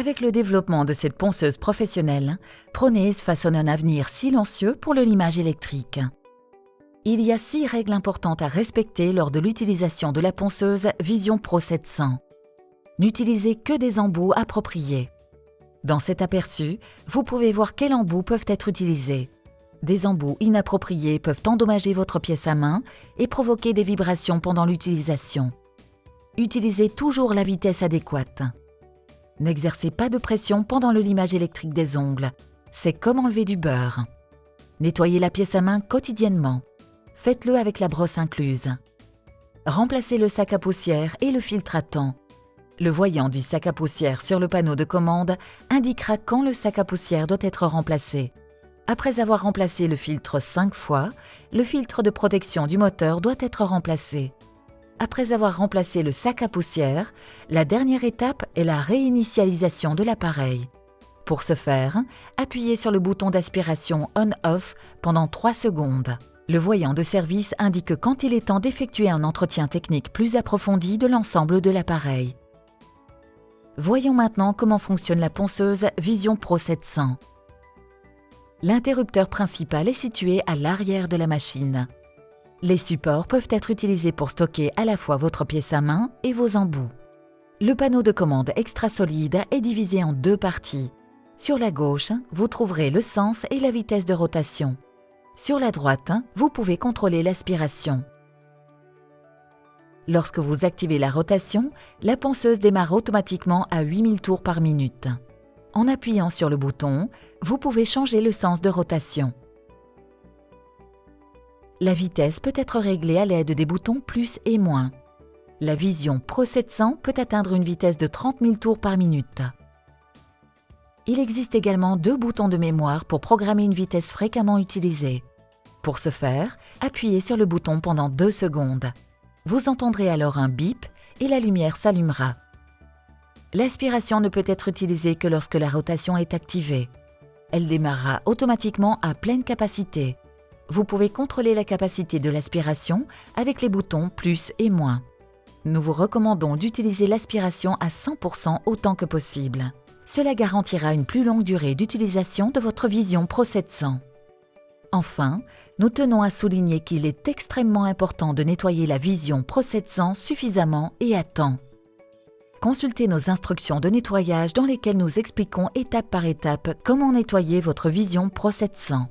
Avec le développement de cette ponceuse professionnelle, Pronaise façonne un avenir silencieux pour le limage électrique. Il y a six règles importantes à respecter lors de l'utilisation de la ponceuse Vision Pro 700. N'utilisez que des embouts appropriés. Dans cet aperçu, vous pouvez voir quels embouts peuvent être utilisés. Des embouts inappropriés peuvent endommager votre pièce à main et provoquer des vibrations pendant l'utilisation. Utilisez toujours la vitesse adéquate. N'exercez pas de pression pendant le limage électrique des ongles. C'est comme enlever du beurre. Nettoyez la pièce à main quotidiennement. Faites-le avec la brosse incluse. Remplacez le sac à poussière et le filtre à temps. Le voyant du sac à poussière sur le panneau de commande indiquera quand le sac à poussière doit être remplacé. Après avoir remplacé le filtre 5 fois, le filtre de protection du moteur doit être remplacé après avoir remplacé le sac à poussière, la dernière étape est la réinitialisation de l'appareil. Pour ce faire, appuyez sur le bouton d'aspiration On-Off pendant 3 secondes. Le voyant de service indique quand il est temps d'effectuer un entretien technique plus approfondi de l'ensemble de l'appareil. Voyons maintenant comment fonctionne la ponceuse Vision Pro 700. L'interrupteur principal est situé à l'arrière de la machine. Les supports peuvent être utilisés pour stocker à la fois votre pièce à main et vos embouts. Le panneau de commande extra solide est divisé en deux parties. Sur la gauche, vous trouverez le sens et la vitesse de rotation. Sur la droite, vous pouvez contrôler l'aspiration. Lorsque vous activez la rotation, la ponceuse démarre automatiquement à 8000 tours par minute. En appuyant sur le bouton, vous pouvez changer le sens de rotation. La vitesse peut être réglée à l'aide des boutons plus et moins. La Vision Pro 700 peut atteindre une vitesse de 30 000 tours par minute. Il existe également deux boutons de mémoire pour programmer une vitesse fréquemment utilisée. Pour ce faire, appuyez sur le bouton pendant deux secondes. Vous entendrez alors un bip et la lumière s'allumera. L'aspiration ne peut être utilisée que lorsque la rotation est activée. Elle démarrera automatiquement à pleine capacité vous pouvez contrôler la capacité de l'aspiration avec les boutons plus et moins. Nous vous recommandons d'utiliser l'aspiration à 100% autant que possible. Cela garantira une plus longue durée d'utilisation de votre Vision Pro 700. Enfin, nous tenons à souligner qu'il est extrêmement important de nettoyer la Vision Pro 700 suffisamment et à temps. Consultez nos instructions de nettoyage dans lesquelles nous expliquons étape par étape comment nettoyer votre Vision Pro 700.